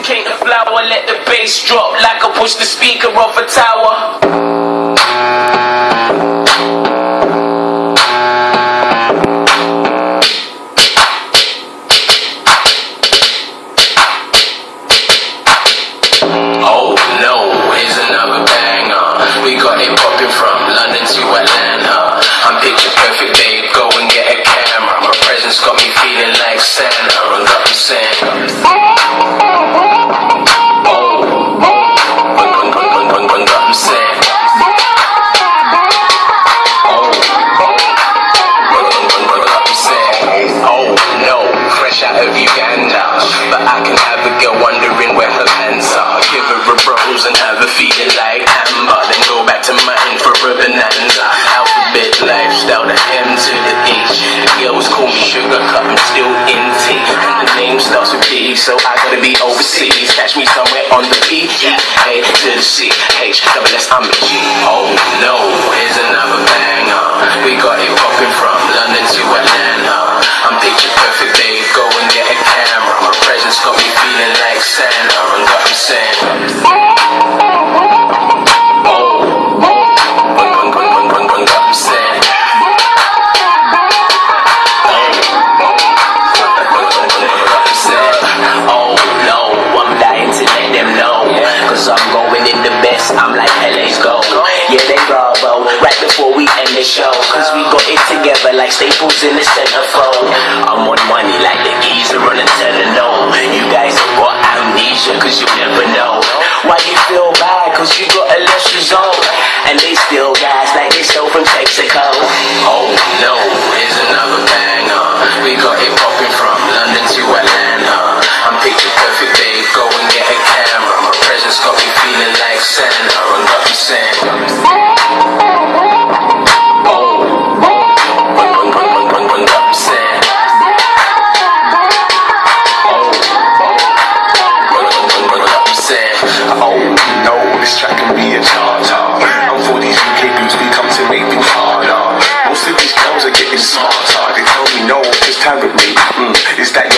Masticate the flower, let the bass drop like I push the speaker off a tower. Oh no, here's another banger. We got it popping from mine for a bonanza. Alphabet lifestyle, the M to the H. The girls call me sugar cup, I'm still in T. And the name starts with B, so I gotta be overseas. Catch me somewhere on the P, E, A to the C, H, double S, I'm a G. Oh no, here's another together like staples in the centerfold. I'm on money like the geezer on a no. You guys have got amnesia cause you never know. Why you feel bad? Cause you got a less result. And they still guys like they stole from Texaco. carry me mm, is that